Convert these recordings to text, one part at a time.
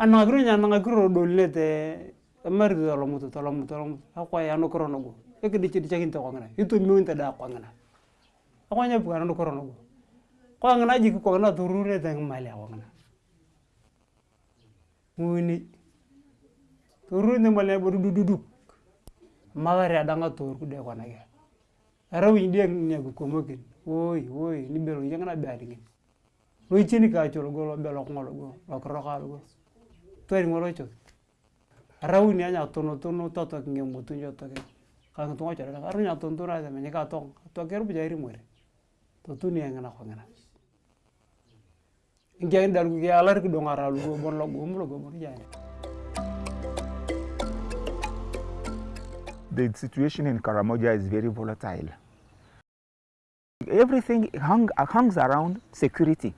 anakiro nya anakiro anu dolile te amari tolomutu tolomutu tolomutu akwai anukiro nogo ekidichi dichakin tokongina bukan tada kwangina akwanya bukana anukiro nogo kwangina jiki kwangina turure te ngimali akwangina nguni turure te ngimali abo dudududuk magari adanga tur kude kwanake arawiny diek nia kikomokin woi woi nibelo ngina bearingin loichini kachol go lobelo kongolo go lokroka go tweri ngorocho rau ni anya tono tono to to mutu njo to ke ka ntu ngocho ra aru nya tono tono de menyika to to kero buja iri mwere to tuni ngana ko ngana ngia ndar ku alar lar dong dongara lu bon lo bom lo bon anya. The situation in Karamoja is very volatile. Everything hung, hangs around security.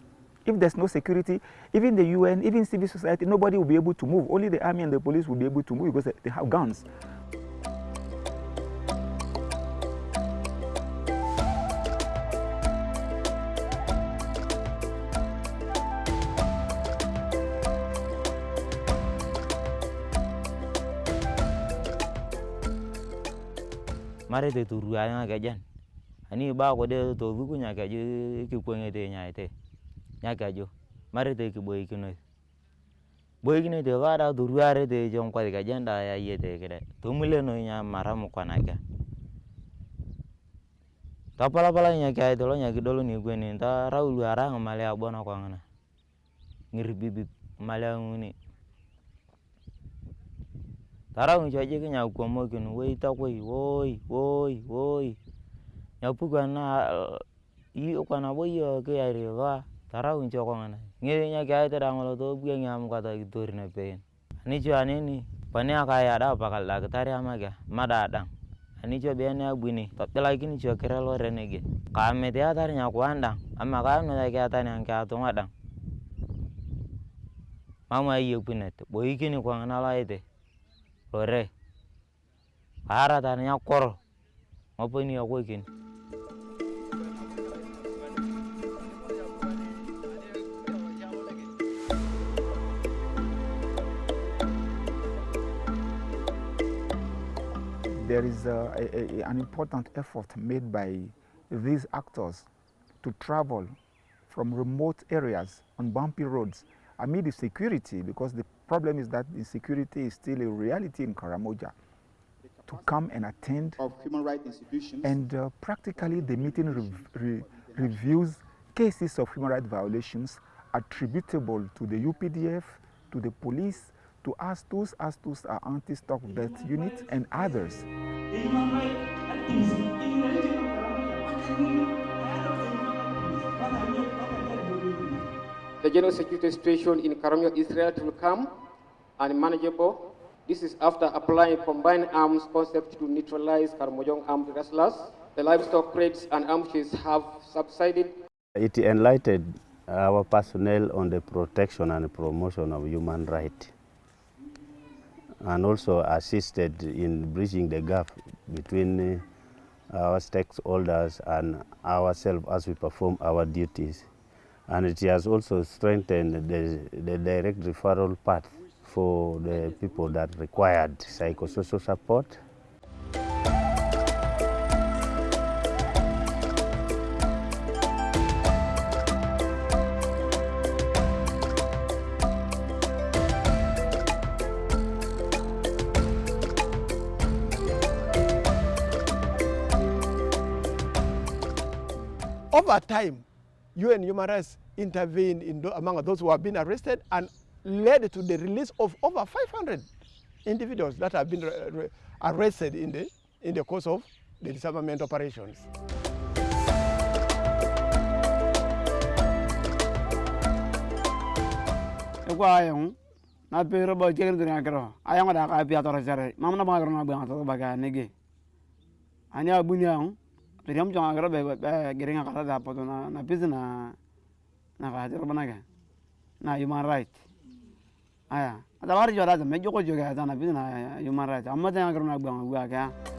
If there's no security, even the UN, even civil society, nobody will be able to move. Only the army and the police will be able to move because they have guns. mare te turu ani ba ko de to vuku nya keju ki kwenge te nya nyakaju marete kiboikinoi boikinoi te kaada toruarete chonkwasik ajenda ayete kide tomulenoi nyamara mukonake topolopoloi nyakeai tolo nyakidol nekweni torau luwarai ng'imale abo nakong'ina ng'iribibib ng'imale ng'uni tarau ng'iche quay quay quay tokoi woi quan woi nyapuku ana ii kwa nabo cái kiyai rivaaa tarau ncokongana ngiri nyaki da ngolo to buge ngam kata gitori na pein. Ani cho anini pani akaya da pakal da ketari amaga madadang ani cho bene agbini tapi lagi ni cho kira lo renege kame te tarinya aku andang. Ama ka no da kata ni anka to yi mama iyo bo yi kini kwa ngana ite lo re lore ta tanya kor. Pani ini aku ikini There is a, a, an important effort made by these actors to travel from remote areas on bumpy roads amid the security because the problem is that insecurity is still a reality in Karamoja to come and attend of human rights institutions. and uh, practically the meeting rev re reviews cases of human rights violations attributable to the UPDF, to the police, to ASTUS, ASTUS are anti-stock debt unit and others. The general security situation in Karamoja, Israel will come manageable. This is after applying combined arms concept to neutralize Karamojong armed wrestlers. The livestock crates and ambushes have subsided. It enlightened our personnel on the protection and promotion of human rights and also assisted in bridging the gap between uh, our stakeholders and ourselves as we perform our duties. And it has also strengthened the, the direct referral path for the people that required psychosocial support. Over time, UN Human Rights intervened in among those who have been arrested and led to the release of over 500 individuals that have been re- re- arrested in the, in the course of the disarmament operations. بريم جون أقرب جرين أقرب ده بدو na نا بيزنا نا ga na كه right aya da آيا هذا وارد جوا هذا مجيو كوجو كه هذا نا بيزنا يومان رايت أما ده أقرب نا بيعمل بيعه كه